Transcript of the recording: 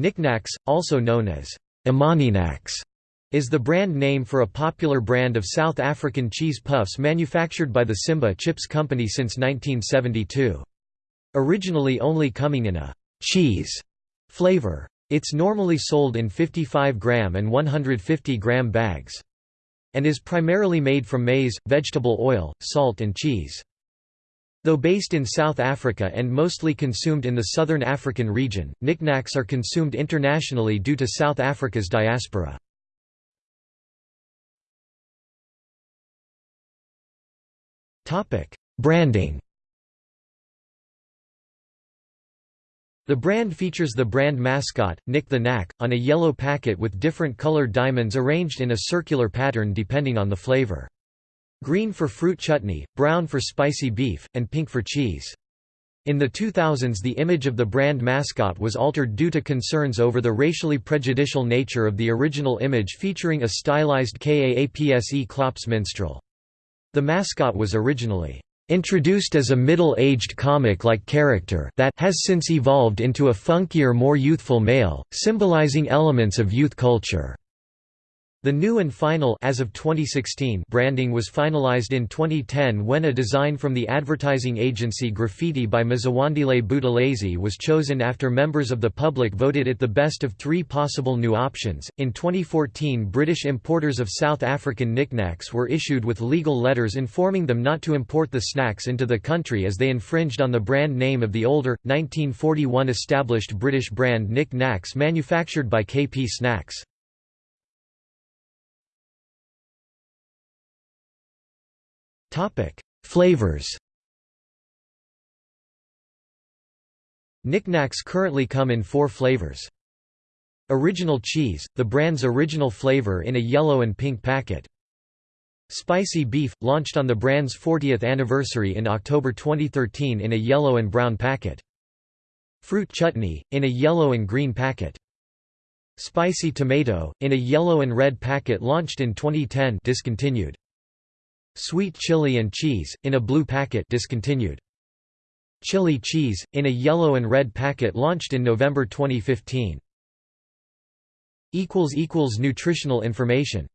NikNaks, also known as Imaninacks, is the brand name for a popular brand of South African cheese puffs manufactured by the Simba Chips Company since 1972. Originally only coming in a cheese flavor. It's normally sold in 55-gram and 150-gram bags. And is primarily made from maize, vegetable oil, salt and cheese. Though based in South Africa and mostly consumed in the southern African region, NikNaks are consumed internationally due to South Africa's diaspora. Branding The brand features the brand mascot, Nick the Knack, on a yellow packet with different colored diamonds arranged in a circular pattern depending on the flavor. Green for fruit chutney, brown for spicy beef, and pink for cheese. In the 2000s the image of the brand mascot was altered due to concerns over the racially prejudicial nature of the original image featuring a stylized Kaapse Klops minstrel. The mascot was originally introduced as a middle-aged comic-like character that has since evolved into a funkier more youthful male, symbolizing elements of youth culture. The new and final as of 2016 branding was finalized in 2010 when a design from the advertising agency Graffiti by Mzwandile Buthelezi was chosen after members of the public voted it the best of three possible new options. In 2014, British importers of South African NikNaks were issued with legal letters informing them not to import the snacks into the country as they infringed on the brand name of the older, 1941 established British brand Nik Naks manufactured by KP Snacks. Topic: Flavors. NikNaks currently come in four flavors. Original cheese, the brand's original flavor in a yellow and pink packet. Spicy beef, launched on the brand's 40th anniversary in October 2013 in a yellow and brown packet. Fruit chutney, in a yellow and green packet. Spicy tomato, in a yellow and red packet launched in 2010 discontinued. Sweet chili and cheese, in a blue packet discontinued. Chili cheese, in a yellow and red packet launched in November 2015. Nutritional information